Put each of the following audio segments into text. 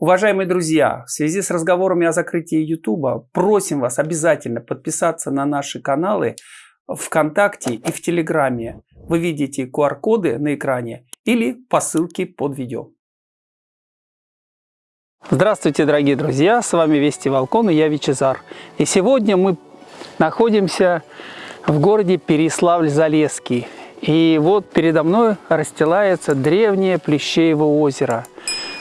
Уважаемые друзья, в связи с разговорами о закрытии YouTube, просим вас обязательно подписаться на наши каналы ВКонтакте и в Телеграме. Вы видите QR-коды на экране или по ссылке под видео. Здравствуйте, дорогие друзья! С вами Вести Волкон и я Вичезар. И сегодня мы находимся в городе Переславль-Залесский. И вот передо мной расстилается древнее Плещеево озеро –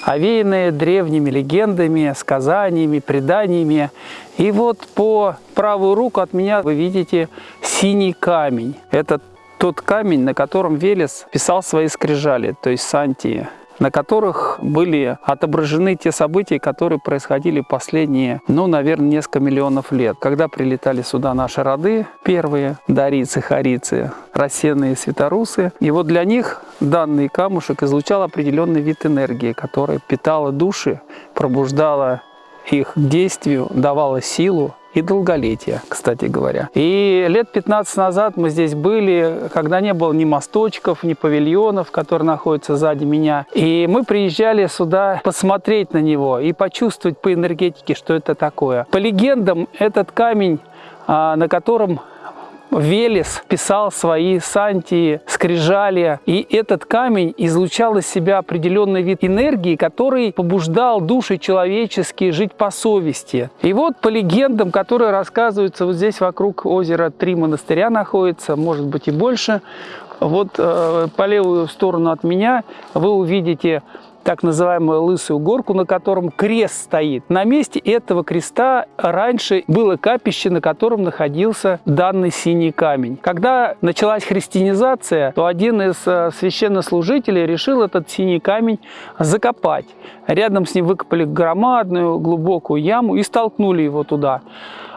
овеянные древними легендами, сказаниями, преданиями. И вот по правую руку от меня вы видите синий камень. Это тот камень, на котором Велес писал свои скрижали, то есть Сантии на которых были отображены те события, которые происходили последние, ну, наверное, несколько миллионов лет. Когда прилетали сюда наши роды, первые, дарицы, харицы, рассеянные светорусы. И вот для них данный камушек излучал определенный вид энергии, которая питала души, пробуждала их к действию, давала силу, и долголетия, кстати говоря. И лет 15 назад мы здесь были, когда не было ни мосточков, ни павильонов, которые находятся сзади меня. И мы приезжали сюда посмотреть на него и почувствовать по энергетике, что это такое. По легендам, этот камень, а, на котором Велес писал свои сантии, скрижали, и этот камень излучал из себя определенный вид энергии, который побуждал души человеческие жить по совести. И вот по легендам, которые рассказываются вот здесь вокруг озера три монастыря находится, может быть и больше, вот э, по левую сторону от меня вы увидите так называемую Лысую горку, на котором крест стоит. На месте этого креста раньше было капище, на котором находился данный синий камень. Когда началась христианизация, то один из э, священнослужителей решил этот синий камень закопать. Рядом с ним выкопали громадную глубокую яму и столкнули его туда.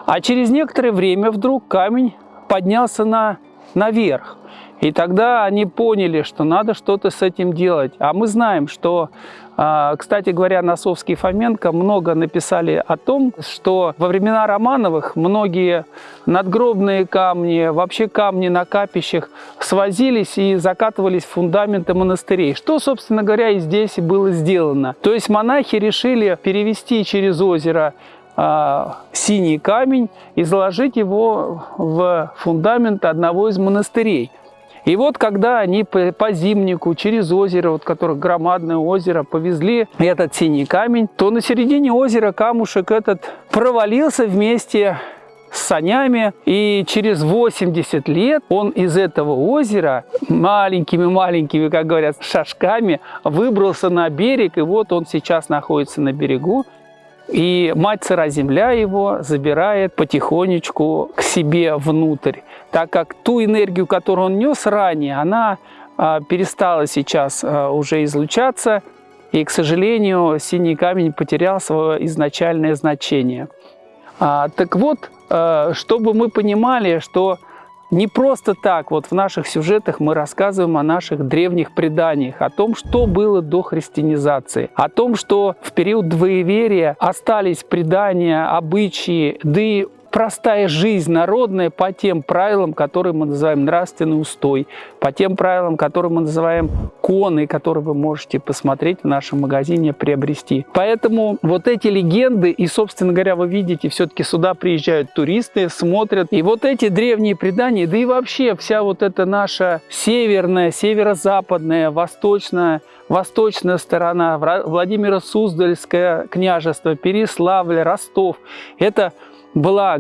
А через некоторое время вдруг камень поднялся на, наверх. И тогда они поняли, что надо что-то с этим делать. А мы знаем, что, а, кстати говоря, Носовский и Фоменко много написали о том, что во времена Романовых многие надгробные камни, вообще камни на капищах свозились и закатывались в фундаменты монастырей. Что, собственно говоря, и здесь было сделано. То есть монахи решили перевести через озеро а, синий камень и заложить его в фундамент одного из монастырей. И вот когда они по, по зимнику через озеро, вот которое громадное озеро, повезли этот синий камень, то на середине озера камушек этот провалился вместе с санями, и через 80 лет он из этого озера маленькими-маленькими, как говорят, шажками выбрался на берег, и вот он сейчас находится на берегу. И мать сыра земля его забирает потихонечку к себе внутрь, так как ту энергию, которую он нес ранее, она а, перестала сейчас а, уже излучаться, и, к сожалению, синий камень потерял свое изначальное значение. А, так вот, чтобы мы понимали, что не просто так вот в наших сюжетах мы рассказываем о наших древних преданиях, о том, что было до христианизации, о том, что в период двоеверия остались предания, обычаи, да и простая жизнь народная по тем правилам, которые мы называем нравственный устой, по тем правилам, которые мы называем коны, которые вы можете посмотреть в нашем магазине, приобрести. Поэтому вот эти легенды, и, собственно говоря, вы видите, все-таки сюда приезжают туристы, смотрят. И вот эти древние предания, да и вообще вся вот эта наша северная, северо-западная, восточная, восточная сторона, Владимира Суздальское княжество, Переславль, Ростов, это была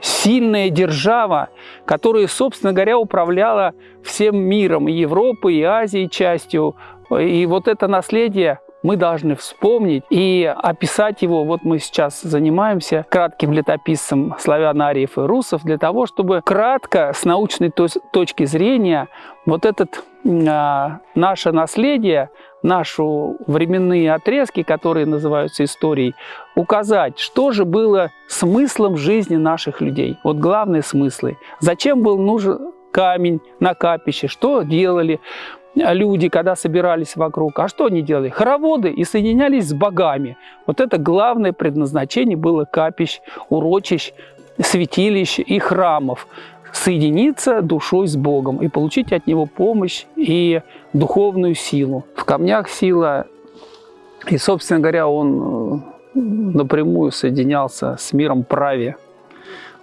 сильная держава, которая, собственно говоря, управляла всем миром, и Европой, и Азией частью. И вот это наследие мы должны вспомнить и описать его. Вот мы сейчас занимаемся кратким летописцем славян, ариев и русов для того, чтобы кратко, с научной точки зрения, вот этот а, наше наследие, наши временные отрезки, которые называются историей, указать, что же было смыслом жизни наших людей. Вот главные смыслы. Зачем был нужен камень на капище, что делали люди, когда собирались вокруг. А что они делали? Хороводы и соединялись с богами. Вот это главное предназначение было капищ, урочищ, святилищ и храмов соединиться душой с Богом и получить от Него помощь и духовную силу. В камнях сила И, собственно говоря, он э, напрямую соединялся с миром праве.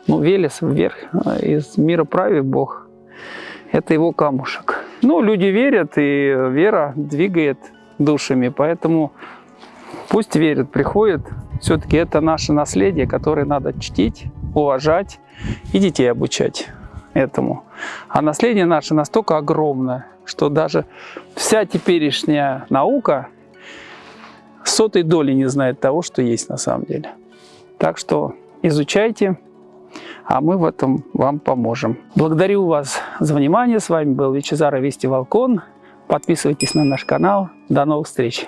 Ну, Велес вверх, а из мира праве Бог. Это его камушек. Ну, люди верят, и вера двигает душами, поэтому пусть верят, приходят. Все-таки это наше наследие, которое надо чтить, уважать и детей обучать этому. А наследие наше настолько огромное, что даже вся теперешняя наука сотой доли не знает того, что есть на самом деле. Так что изучайте, а мы в этом вам поможем. Благодарю вас за внимание. С вами был Вичезар Вести Волкон. Подписывайтесь на наш канал. До новых встреч!